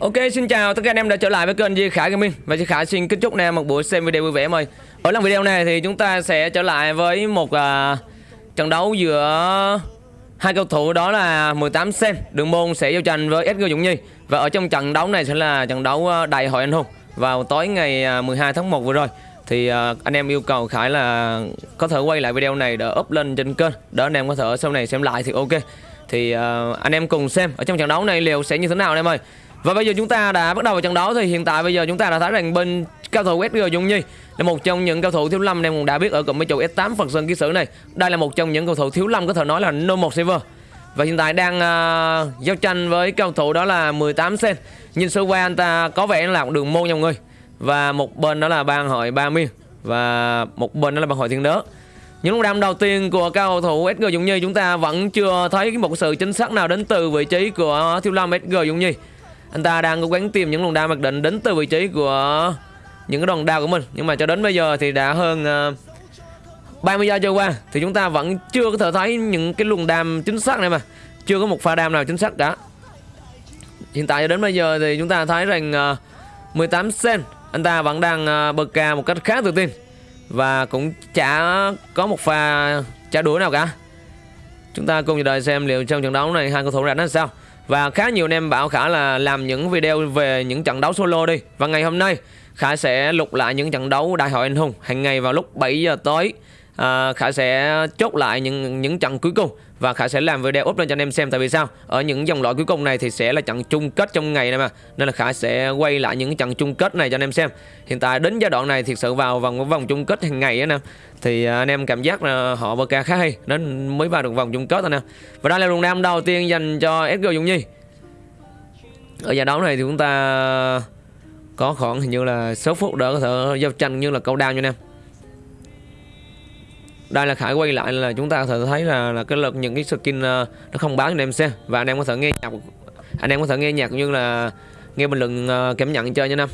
Ok xin chào tất cả anh em đã trở lại với kênh Di Khải Gaming. Và Di Khải xin kính chúc anh em một buổi xem video vui vẻ mời Ở lần video này thì chúng ta sẽ trở lại với một uh, trận đấu giữa hai cầu thủ đó là 18 Sen Đường môn sẽ giao tranh với SG Dũng Nhi. Và ở trong trận đấu này sẽ là trận đấu à, đại hội anh hùng Vào tối ngày à, 12 tháng 1 vừa rồi. Thì uh, anh em yêu cầu Khải là có thể quay lại video này để up lên trên kênh. Để anh em có thể sau này xem lại thì ok. Thì uh, anh em cùng xem ở trong trận đấu này liệu sẽ như thế nào anh em ơi và bây giờ chúng ta đã bắt đầu vào trận đấu thì hiện tại bây giờ chúng ta đã thấy rằng bên cao thủ SG Dung Nhi là một trong những cao thủ thiếu lâm em cũng đã biết ở cụm mấy chủ S8 Phật Sơn ký sử này. Đây là một trong những cầu thủ thiếu lâm có thể nói là no một server. Và hiện tại đang uh, giao tranh với cao thủ đó là 18 sen. Nhìn sơ qua anh ta có vẻ là một đường môn nha mọi người. Và một bên đó là bang hội Ba Miên và một bên đó là bang hội Thiên Đớ. Những lúc đam đầu tiên của cao thủ SG Dung Nhi chúng ta vẫn chưa thấy một sự chính xác nào đến từ vị trí của Thiếu Lâm SG Dung Nhi. Anh ta đang cố gắng tìm những luồng đao mặc định đến từ vị trí của những cái đòn đao của mình. Nhưng mà cho đến bây giờ thì đã hơn ờ, uh, 30 giây trôi qua Thì chúng ta vẫn chưa có thể thấy những cái luồng đam chính xác này mà. Chưa có một pha đam nào chính xác cả. Hiện tại cho đến bây giờ thì chúng ta thấy rằng uh, 18 sen Anh ta vẫn đang uh, bật ca một cách khá tự tin. Và cũng chả có một pha trả đũa nào cả. Chúng ta cùng chờ đợi xem liệu trong trận đấu này hai cầu thủ ra nó sao và khá nhiều anh em bảo Khả là làm những video về những trận đấu solo đi. Và ngày hôm nay, Khả sẽ lục lại những trận đấu đại hội anh hùng hàng ngày vào lúc 7 giờ tối à, Khả sẽ chốt lại những những trận cuối cùng và Khả sẽ làm video up lên cho anh em xem. Tại vì sao? Ở những dòng loại cuối cùng này thì sẽ là trận chung kết trong ngày này mà. Nên là Khả sẽ quay lại những trận chung kết này cho anh em xem. Hiện tại đến giai đoạn này thiệt sự vào vòng vòng chung kết hàng ngày á em. Thì à, anh em cảm giác là họ Vô ca khá hay nên mới vào được vòng chung kết anh nè. Và đây là luồng nam đầu tiên dành cho SG Dung Nhi. Ở giải đấu này thì chúng ta có khoảng hình như là số phút đỡ có thể giao tranh như là câu đao cho anh em đây là khải quay lại là chúng ta có thể thấy là, là cái lực những cái skin ờ, nó không báo cho anh em xem. Và anh em có thể nghe nhạc anh em có thể nghe nhạc cũng như là nghe bình luận ờ, cảm nhận chơi nha năm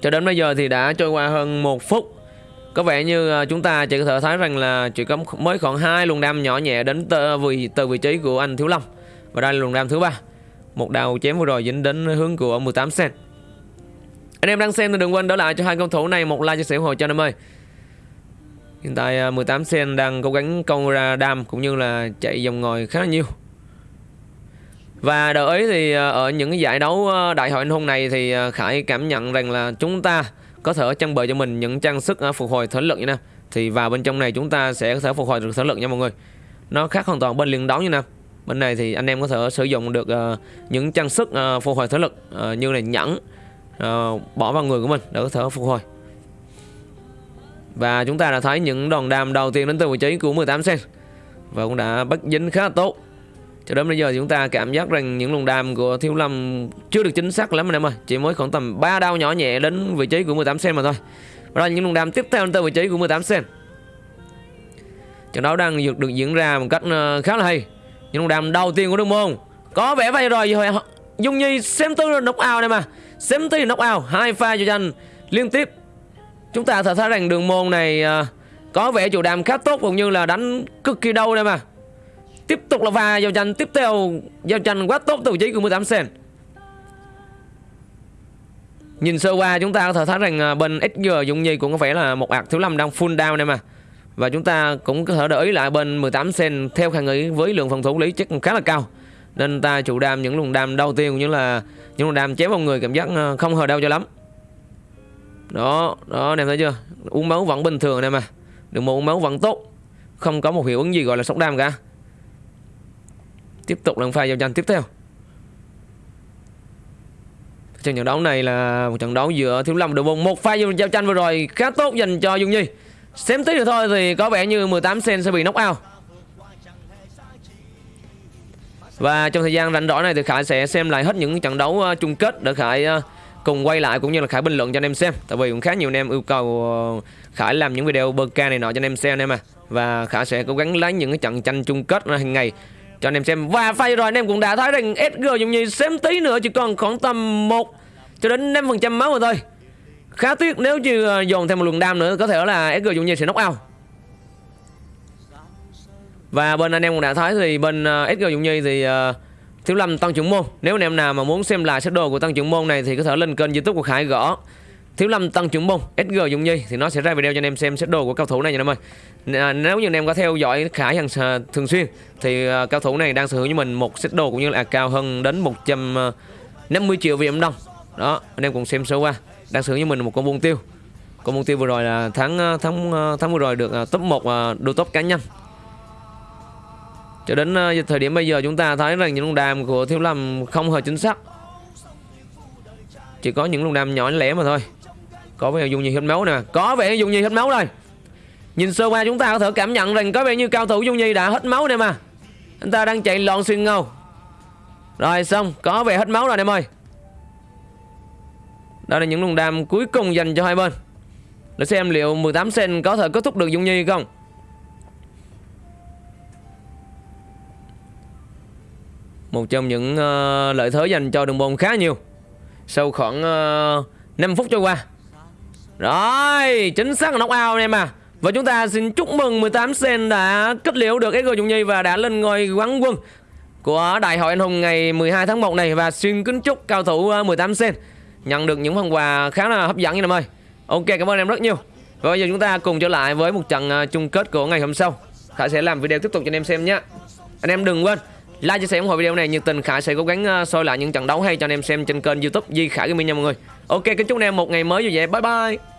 cho đến bây giờ thì đã trôi qua hơn một phút. Có vẻ như ờ, chúng ta chỉ có thể thấy rằng là chỉ có mới khoảng hai luồng đam nhỏ nhẹ đến từ, vị từ vị trí của anh thiếu long. Và đây là luồng đam thứ ba. Một đào chém vừa rồi dính đến hướng của 18 cent anh em đang xem thì đừng quên đỡ lại cho hai cầu thủ này. Một like chia sẻ ủng hộ cho anh em ơi. Hiện tại à, 18 sen đang cố gắng câu ra đam cũng như là chạy vòng ngồi khá là nhiều. Và đợi ấy thì à, ở những cái giải đấu à, đại hội anh hùng này thì Khải cảm nhận rằng là chúng ta có thể trang bị cho mình những trang sức phục hồi thể lực như nè. Thì vào bên trong này chúng ta sẽ có thể phục hồi được thể lực nha mọi người. Nó khác hoàn toàn bên liên đấu như nè. Bên này thì anh em có thể sử dụng được những trang sức phục hồi thể lực như là nhẫn bỏ vào người của mình để có thể phục hồi. Và chúng ta đã thấy những đòn đam đầu tiên đến từ vị trí của 18 sen. Và cũng đã bắt dính khá là tốt. Cho đến bây giờ thì chúng ta cảm giác rằng những luồng đam của Thiếu Lâm chưa được chính xác lắm anh em ơi. Chỉ mới khoảng tầm 3 đau nhỏ nhẹ đến vị trí của 18 sen mà thôi. Và đây là những luồng đam tiếp theo đến từ vị trí của 18 sen. Trận đấu đang được, được diễn ra một cách ờ, khá là hay. Những luồng đam đầu tiên của Đường Môn. Có vẻ vậy rồi Dung Nhi xem tư là knock out này mà Xem tư knock out. Hai pha cho tranh liên tiếp. Chúng ta thể thấy rằng đường môn này à, có vẻ chủ đàm khá tốt cũng như là đánh cực kỳ đâu đây mà. Tiếp tục là pha giao tranh tiếp theo, giao tranh quá tốt từ vị trí của 18 sen. Nhìn sơ qua, chúng ta có thể thấy rằng à, bên SG Dũng Nhi cũng có vẻ là một ạc thiếu lâm đang full down đây mà. Và chúng ta cũng có thể để ý lại bên 18 sen theo khả nghĩ với lượng phòng thủ lý chắc khá là cao. Nên ta chủ đam những luồng đam đầu tiên cũng như là những luồng đam chém vào người, cảm giác à, không hờ đau cho lắm đó đó, anh em thấy chưa? Uống máu vẫn bình thường anh em à. Đừng một uống máu vẫn tốt. Không có một hiệu ứng gì gọi là sốc đam cả. Tiếp tục lần pha giao tranh tiếp theo. Trận trận đấu này là một trận đấu giữa thiếu lâm đội bóng một pha giao tranh vừa rồi khá tốt dành cho dung nhi. Xem tí nữa thôi thì có vẻ như 18 sen sẽ bị knock out. Và trong thời gian rảnh rỗi này thì Khải sẽ xem lại hết những trận đấu ờ, chung kết để Khải ờ, cùng quay lại cũng như là Khải bình luận cho anh em xem. Tại vì cũng khá nhiều anh em yêu cầu ờ, Khải làm những video bơ ca này nọ cho anh em xem anh em à. Và Khải sẽ cố gắng lấy những cái trận tranh chung kết hàng ngày cho anh em xem. Và phay rồi anh em cũng đã thấy rằng SG dùng như xem tí nữa chỉ còn khoảng tầm 1 cho đến 5% máu rồi thôi. Khá tiếc nếu như ờ, dồn thêm một luồng đam nữa có thể là SG dùng như sẽ knock out. Và bên anh em cũng đã thấy thì bên ờ, uh, SG Dũng Nhi thì uh, Thiếu Lâm Tăng Trưởng Môn. Nếu anh em nào mà muốn xem lại sơ đồ của Tăng Trưởng Môn này Thì có thể lên kênh youtube của Khải gõ. Thiếu Lâm Tăng Trưởng Môn SG Dung Nhi Thì nó sẽ ra video cho anh em xem sơ đồ của cao thủ này nha anh em ơi. À, Nếu như anh em có theo dõi Khải hàng à, thường xuyên Thì à, cao thủ này đang sở hữu với mình một sơ đồ cũng như là cao hơn đến 150 à, triệu Việt Nam đồng Đó anh em cùng xem sơ qua. Đang sở hữu với mình một con buôn tiêu. Con buôn tiêu vừa rồi là tháng à, tháng tháng vừa rồi được top 1 đô top cá nhân cho đến uh, thời điểm bây giờ chúng ta thấy rằng những lùng đàm của Thiếu Lâm không hề chính xác. Chỉ có những lùng đàm nhỏ lẻ mà thôi. Có vẻ dùng nhiều hết máu nè. Có vẻ dùng nhiều hết máu rồi Nhìn sơ qua chúng ta có thể cảm nhận rằng có vẻ như cao thủ Dung Nhi đã hết máu nè mà. Anh ta đang chạy lòn xuyên ngầu. Rồi xong. Có vẻ hết máu rồi em ơi. Đó là những lùng đàm cuối cùng dành cho hai bên. Để xem liệu 18 sen có thể kết thúc được Dung Nhi không? Một trong những uh, lợi thế dành cho đường môn khá nhiều. Sau khoảng ờ, uh, 5 phút trôi qua. Rồi Chính xác là knock out em à Và chúng ta xin chúc mừng 18 Sen đã kết liễu được SG Dụng Nhi Và đã lên ngôi quán quân Của Đại hội Anh Hùng ngày 12 tháng 1 này. Và xin kính chúc cao thủ ờ, 18 Sen Nhận được những phần quà khá là hấp dẫn như em ơi. Ok cảm ơn em rất nhiều. Và bây giờ chúng ta cùng trở lại với một trận chung kết của ngày hôm sau. Khải sẽ làm video tiếp tục cho anh em xem nhé. Anh em đừng quên like, chia sẻ ủng hộ video này, nhiệt tình khải sẽ cố gắng ờ, soi lại những trận đấu hay cho anh em xem trên kênh youtube di khải gaming nha mọi người. Ok, kính chúc anh em một ngày mới vui vẻ. Bye bye.